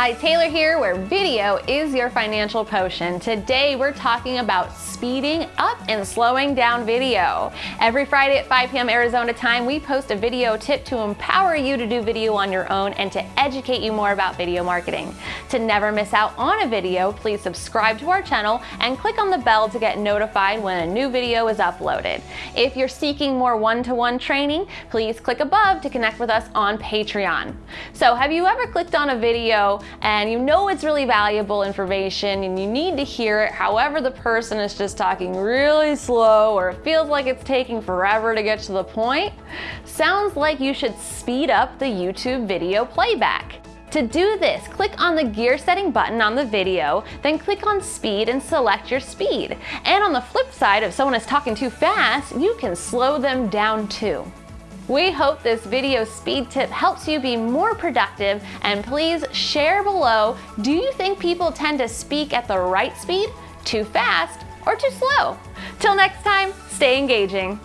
Hi, Taylor here, where video is your financial potion. Today we're talking about speeding up and slowing down video. Every Friday at 5 p.m. Arizona time, we post a video tip to empower you to do video on your own and to educate you more about video marketing. To never miss out on a video, please subscribe to our channel and click on the bell to get notified when a new video is uploaded. If you're seeking more one-to-one -one training, please click above to connect with us on Patreon. So have you ever clicked on a video and you know it's really valuable information and you need to hear it. However, the person is just talking really slow or it feels like it's taking forever to get to the point. Sounds like you should speed up the YouTube video playback. To do this, click on the gear setting button on the video, then click on speed and select your speed. And on the flip side, if someone is talking too fast, you can slow them down too. We hope this video speed tip helps you be more productive and please share below, do you think people tend to speak at the right speed, too fast, or too slow? Till next time, stay engaging.